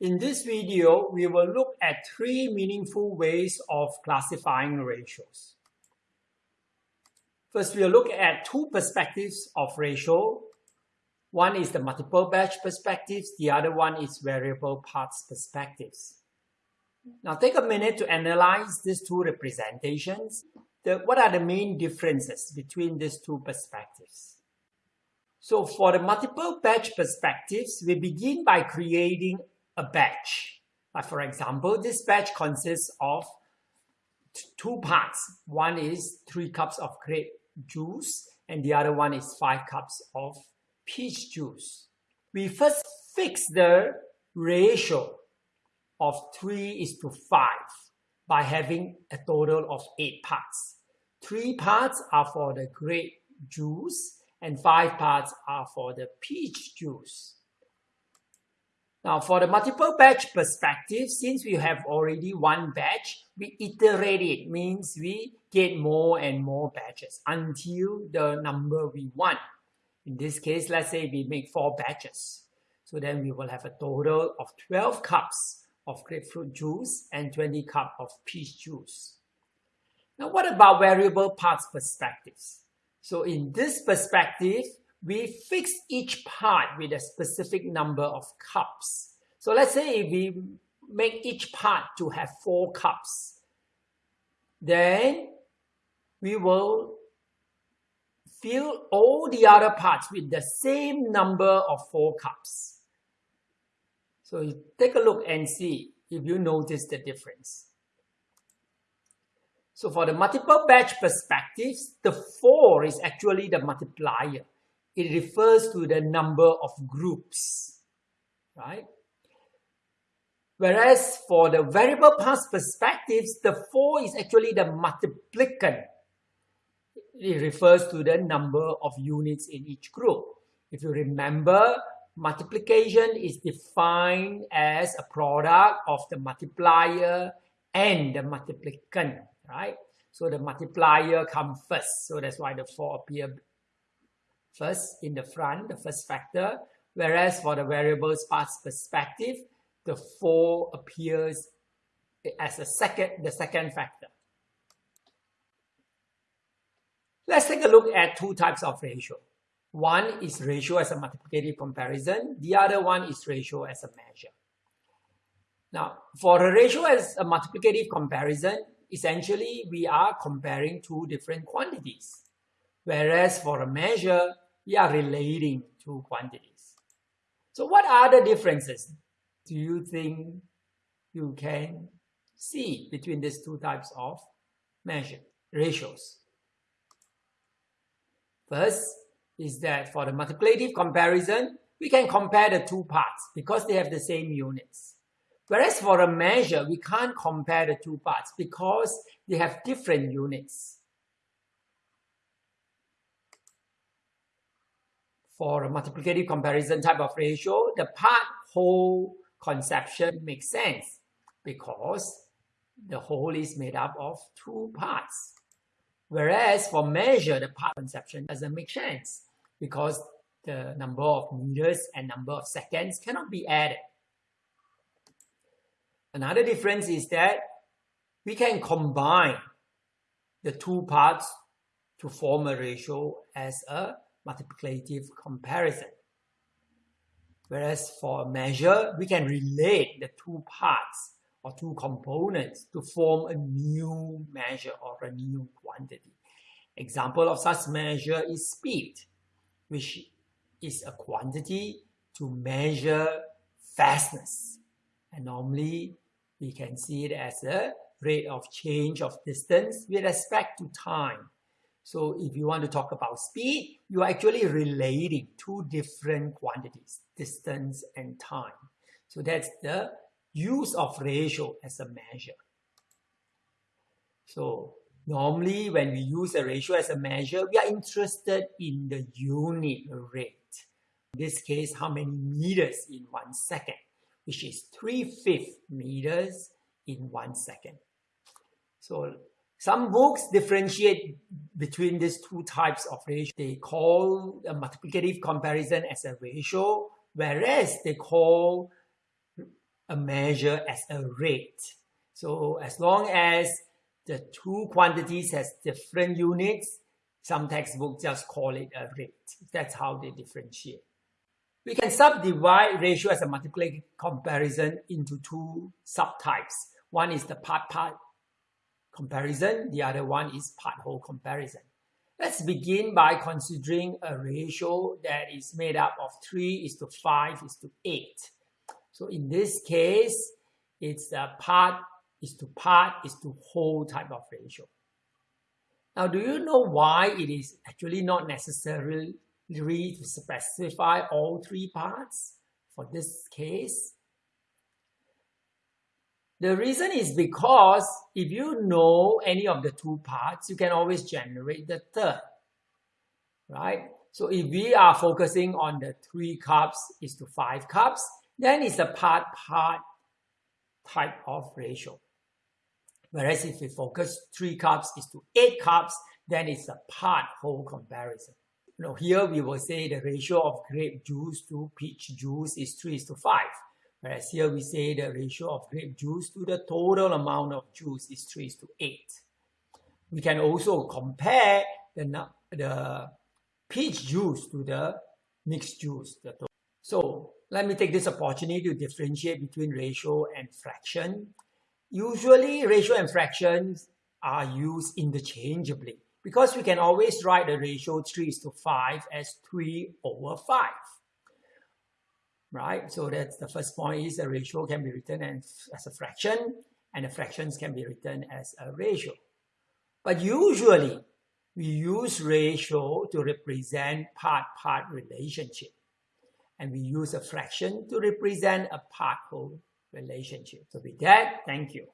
In this video, we will look at three meaningful ways of classifying ratios. First, we'll look at two perspectives of ratio. One is the multiple batch perspectives, the other one is variable parts perspectives. Now take a minute to analyze these two representations. The, what are the main differences between these two perspectives? So for the multiple batch perspectives, we begin by creating a batch. Like for example, this batch consists of two parts. One is three cups of grape juice and the other one is five cups of peach juice. We first fix the ratio of 3 is to 5 by having a total of 8 parts. 3 parts are for the grape juice and 5 parts are for the peach juice. Now for the multiple batch perspective, since we have already one batch, we iterate it, means we get more and more batches until the number we want. In this case, let's say we make four batches. So then we will have a total of 12 cups of grapefruit juice and 20 cup of peach juice. Now what about variable parts perspectives? So in this perspective, we fix each part with a specific number of cups. So let's say if we make each part to have four cups, then we will fill all the other parts with the same number of four cups. So you take a look and see if you notice the difference. So for the multiple batch perspectives, the 4 is actually the multiplier it refers to the number of groups, right? Whereas for the variable parts perspectives, the 4 is actually the multiplicand. It refers to the number of units in each group. If you remember, multiplication is defined as a product of the multiplier and the multiplicand, right? So the multiplier comes first. So that's why the 4 appear first in the front, the first factor, whereas for the variables parts perspective, the 4 appears as a second, the second factor. Let's take a look at two types of ratio. One is ratio as a multiplicative comparison. The other one is ratio as a measure. Now, for a ratio as a multiplicative comparison, essentially we are comparing two different quantities. Whereas for a measure, we are relating two quantities. So what are the differences do you think you can see between these two types of measure ratios? First is that for the multiplicative comparison, we can compare the two parts because they have the same units. Whereas for a measure, we can't compare the two parts because they have different units. For a multiplicative comparison type of ratio, the part whole conception makes sense because the whole is made up of two parts. Whereas for measure, the part conception doesn't make sense because the number of meters and number of seconds cannot be added. Another difference is that we can combine the two parts to form a ratio as a multiplicative comparison. Whereas for a measure, we can relate the two parts or two components to form a new measure or a new quantity. Example of such measure is speed, which is a quantity to measure fastness. And normally, we can see it as a rate of change of distance with respect to time. So if you want to talk about speed, you're actually relating two different quantities, distance and time. So that's the use of ratio as a measure. So normally when we use a ratio as a measure, we are interested in the unit rate. In this case, how many meters in one second, which is 3 fifths meters in one second. So some books differentiate between these two types of ratio. They call a multiplicative comparison as a ratio, whereas they call a measure as a rate. So as long as the two quantities has different units, some textbooks just call it a rate. That's how they differentiate. We can subdivide ratio as a multiplicative comparison into two subtypes. One is the part-part comparison, the other one is part-whole comparison. Let's begin by considering a ratio that is made up of 3 is to 5 is to 8. So in this case, it's a part is to part is to whole type of ratio. Now, do you know why it is actually not necessarily to specify all three parts for this case? The reason is because if you know any of the two parts, you can always generate the third, right? So if we are focusing on the three cups is to five cups, then it's a part-part type of ratio. Whereas if we focus three cups is to eight cups, then it's a part-whole comparison. Know, here we will say the ratio of grape juice to peach juice is 3 is to 5. Whereas here we say the ratio of grape juice to the total amount of juice is 3 to 8. We can also compare the, the peach juice to the mixed juice. So let me take this opportunity to differentiate between ratio and fraction. Usually ratio and fractions are used interchangeably because we can always write the ratio 3 is to 5 as 3 over 5 right? So that's the first point is a ratio can be written as, a fraction and the fractions can be written as a ratio. But usually we use ratio to represent part-part relationship. And we use a fraction to represent a part-whole relationship. So with that, thank you.